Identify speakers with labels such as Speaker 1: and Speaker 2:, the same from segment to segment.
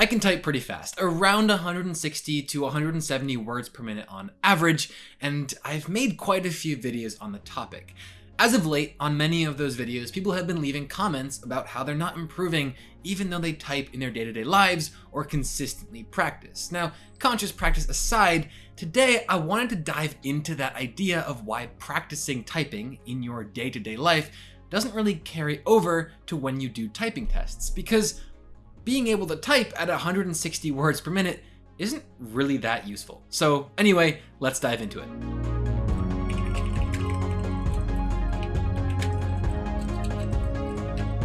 Speaker 1: I can type pretty fast, around 160 to 170 words per minute on average, and I've made quite a few videos on the topic. As of late, on many of those videos, people have been leaving comments about how they're not improving even though they type in their day-to-day -day lives or consistently practice. Now, conscious practice aside, today I wanted to dive into that idea of why practicing typing in your day-to-day -day life doesn't really carry over to when you do typing tests, because being able to type at 160 words per minute isn't really that useful. So anyway, let's dive into it.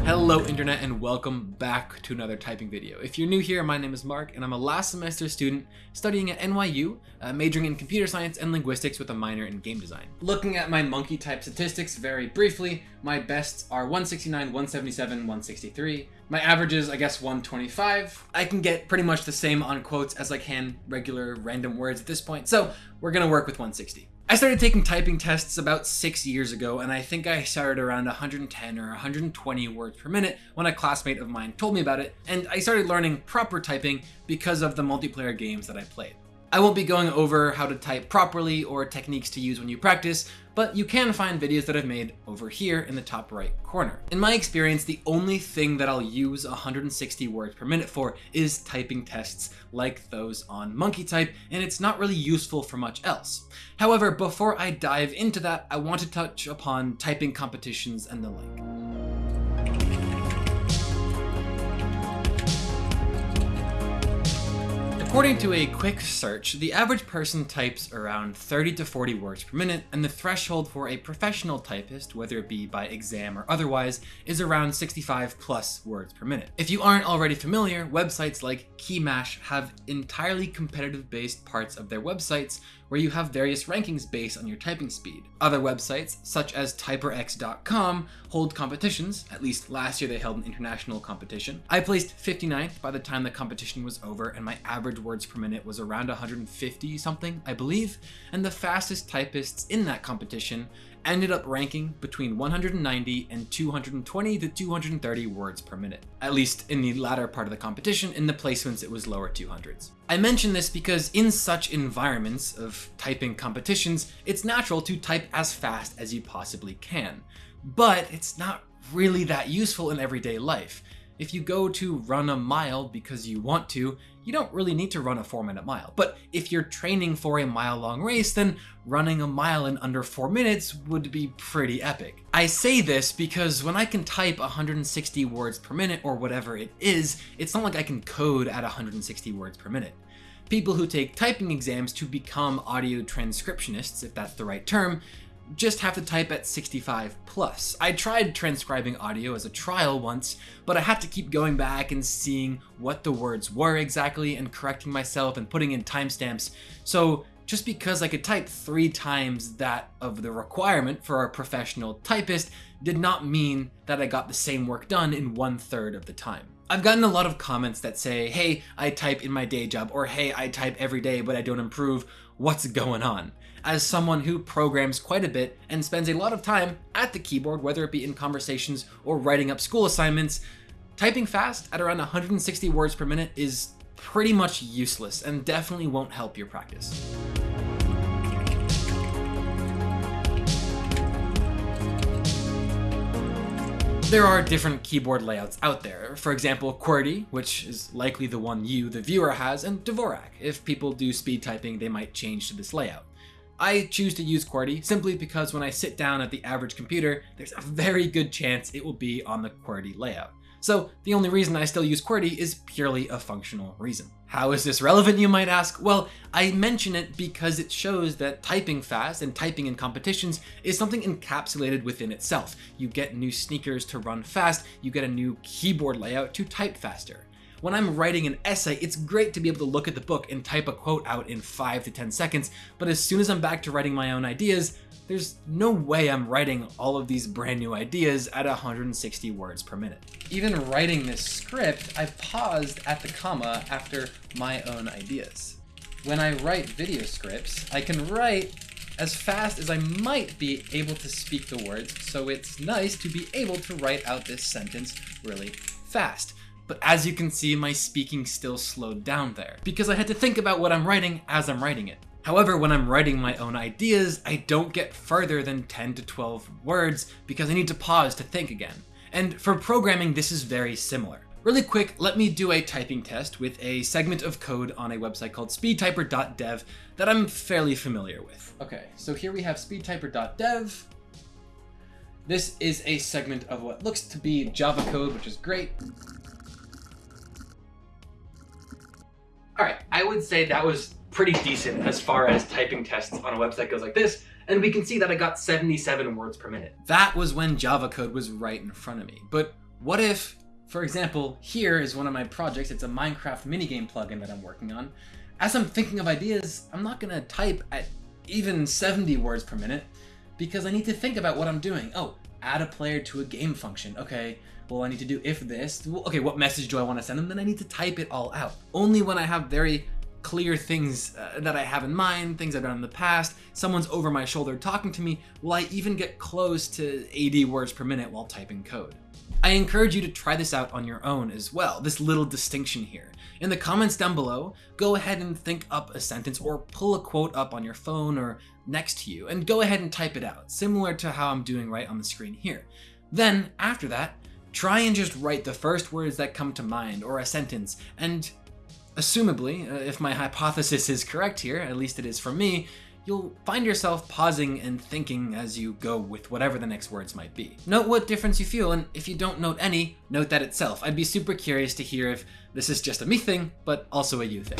Speaker 1: Hello Internet and welcome back to another typing video. If you're new here, my name is Mark and I'm a last semester student studying at NYU, uh, majoring in computer science and linguistics with a minor in game design. Looking at my monkey type statistics very briefly, my bests are 169, 177, 163. My average is, I guess, 125. I can get pretty much the same on quotes as I can regular random words at this point, so we're gonna work with 160. I started taking typing tests about six years ago, and I think I started around 110 or 120 words per minute when a classmate of mine told me about it, and I started learning proper typing because of the multiplayer games that I played. I won't be going over how to type properly or techniques to use when you practice, but you can find videos that I've made over here in the top right corner. In my experience, the only thing that I'll use 160 words per minute for is typing tests like those on Monkey Type, and it's not really useful for much else. However, before I dive into that, I want to touch upon typing competitions and the like. According to a quick search, the average person types around 30 to 40 words per minute, and the threshold for a professional typist, whether it be by exam or otherwise, is around 65 plus words per minute. If you aren't already familiar, websites like Keymash have entirely competitive based parts of their websites where you have various rankings based on your typing speed. Other websites, such as typerx.com, hold competitions, at least last year they held an international competition. I placed 59th by the time the competition was over and my average words per minute was around 150 something, I believe, and the fastest typists in that competition ended up ranking between 190 and 220 to 230 words per minute. At least in the latter part of the competition, in the placements it was lower 200s. I mention this because in such environments of typing competitions, it's natural to type as fast as you possibly can. But it's not really that useful in everyday life. If you go to run a mile because you want to, you don't really need to run a 4 minute mile. But if you're training for a mile long race, then running a mile in under 4 minutes would be pretty epic. I say this because when I can type 160 words per minute or whatever it is, it's not like I can code at 160 words per minute. People who take typing exams to become audio transcriptionists, if that's the right term, just have to type at 65 plus. I tried transcribing audio as a trial once, but I had to keep going back and seeing what the words were exactly and correcting myself and putting in timestamps. So just because I could type three times that of the requirement for a professional typist did not mean that I got the same work done in one third of the time. I've gotten a lot of comments that say, hey, I type in my day job, or hey, I type every day but I don't improve, what's going on? As someone who programs quite a bit and spends a lot of time at the keyboard, whether it be in conversations or writing up school assignments, typing fast at around 160 words per minute is pretty much useless and definitely won't help your practice. There are different keyboard layouts out there. For example, QWERTY, which is likely the one you, the viewer, has, and Dvorak. If people do speed typing, they might change to this layout. I choose to use QWERTY simply because when I sit down at the average computer, there's a very good chance it will be on the QWERTY layout. So the only reason I still use QWERTY is purely a functional reason. How is this relevant, you might ask? Well, I mention it because it shows that typing fast and typing in competitions is something encapsulated within itself. You get new sneakers to run fast, you get a new keyboard layout to type faster. When I'm writing an essay, it's great to be able to look at the book and type a quote out in 5 to 10 seconds, but as soon as I'm back to writing my own ideas, there's no way I'm writing all of these brand new ideas at 160 words per minute. Even writing this script, I've paused at the comma after my own ideas. When I write video scripts, I can write as fast as I might be able to speak the words, so it's nice to be able to write out this sentence really fast. But as you can see, my speaking still slowed down there, because I had to think about what I'm writing as I'm writing it. However, when I'm writing my own ideas, I don't get further than 10 to 12 words because I need to pause to think again. And for programming, this is very similar. Really quick, let me do a typing test with a segment of code on a website called speedtyper.dev that I'm fairly familiar with. Okay, so here we have speedtyper.dev. This is a segment of what looks to be Java code, which is great. All right, I would say that was pretty decent as far as typing tests on a website goes like this, and we can see that I got 77 words per minute. That was when Java code was right in front of me. But what if for example, here is one of my projects. It's a Minecraft minigame plugin that I'm working on. As I'm thinking of ideas, I'm not gonna type at even 70 words per minute because I need to think about what I'm doing. Oh, add a player to a game function. Okay, well, I need to do if this. Okay, what message do I want to send them? Then I need to type it all out. Only when I have very clear things uh, that I have in mind, things I've done in the past, someone's over my shoulder talking to me, will I even get close to 80 words per minute while typing code. I encourage you to try this out on your own as well, this little distinction here. In the comments down below, go ahead and think up a sentence or pull a quote up on your phone or next to you and go ahead and type it out, similar to how I'm doing right on the screen here. Then, after that, try and just write the first words that come to mind or a sentence and assumably, uh, if my hypothesis is correct here, at least it is for me, you'll find yourself pausing and thinking as you go with whatever the next words might be. Note what difference you feel, and if you don't note any, note that itself. I'd be super curious to hear if this is just a me thing, but also a you thing.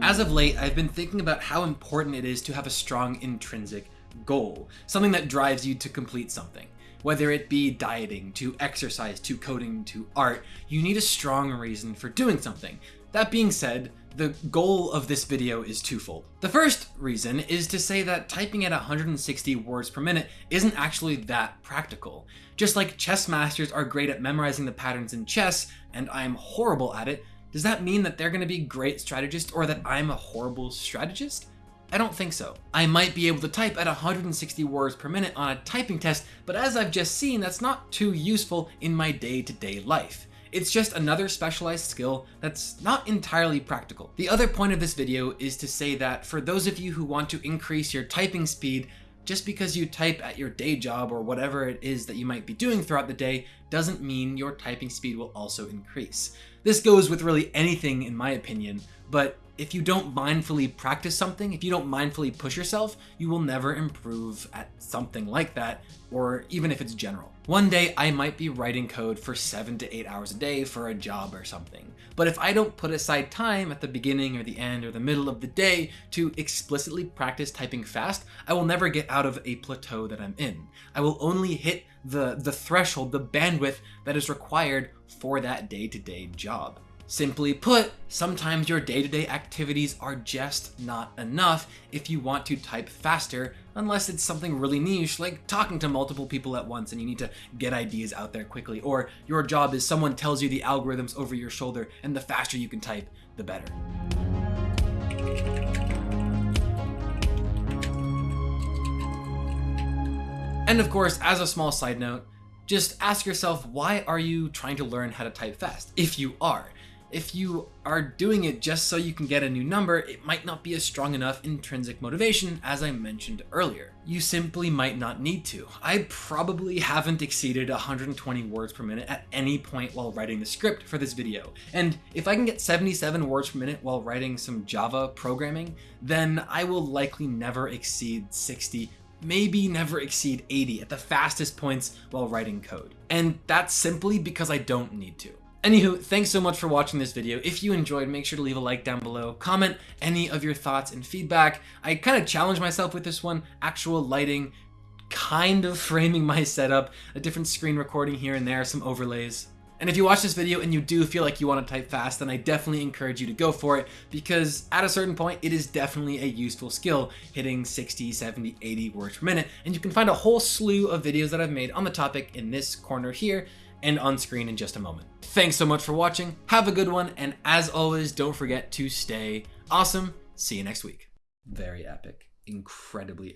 Speaker 1: As of late, I've been thinking about how important it is to have a strong intrinsic goal, something that drives you to complete something. Whether it be dieting, to exercise, to coding, to art, you need a strong reason for doing something. That being said, the goal of this video is twofold. The first reason is to say that typing at 160 words per minute isn't actually that practical. Just like chess masters are great at memorizing the patterns in chess, and I'm horrible at it, does that mean that they're going to be great strategists or that I'm a horrible strategist? I don't think so. I might be able to type at 160 words per minute on a typing test, but as I've just seen, that's not too useful in my day-to-day -day life. It's just another specialized skill that's not entirely practical. The other point of this video is to say that for those of you who want to increase your typing speed, just because you type at your day job or whatever it is that you might be doing throughout the day doesn't mean your typing speed will also increase. This goes with really anything in my opinion, but if you don't mindfully practice something, if you don't mindfully push yourself, you will never improve at something like that, or even if it's general. One day I might be writing code for seven to eight hours a day for a job or something. But if I don't put aside time at the beginning or the end or the middle of the day to explicitly practice typing fast, I will never get out of a plateau that I'm in. I will only hit the, the threshold, the bandwidth that is required for that day-to-day -day job. Simply put, sometimes your day-to-day -day activities are just not enough if you want to type faster, unless it's something really niche, like talking to multiple people at once and you need to get ideas out there quickly, or your job is someone tells you the algorithms over your shoulder, and the faster you can type, the better. And of course, as a small side note, just ask yourself, why are you trying to learn how to type fast? If you are. If you are doing it just so you can get a new number, it might not be a strong enough intrinsic motivation as I mentioned earlier. You simply might not need to. I probably haven't exceeded 120 words per minute at any point while writing the script for this video. And if I can get 77 words per minute while writing some Java programming, then I will likely never exceed 60 maybe never exceed 80 at the fastest points while writing code. And that's simply because I don't need to. Anywho, thanks so much for watching this video. If you enjoyed, make sure to leave a like down below. Comment any of your thoughts and feedback. I kind of challenged myself with this one. Actual lighting, kind of framing my setup, a different screen recording here and there, some overlays. And if you watch this video and you do feel like you want to type fast, then I definitely encourage you to go for it because at a certain point, it is definitely a useful skill, hitting 60, 70, 80 words per minute. And you can find a whole slew of videos that I've made on the topic in this corner here and on screen in just a moment. Thanks so much for watching, have a good one, and as always, don't forget to stay awesome. See you next week. Very epic, incredibly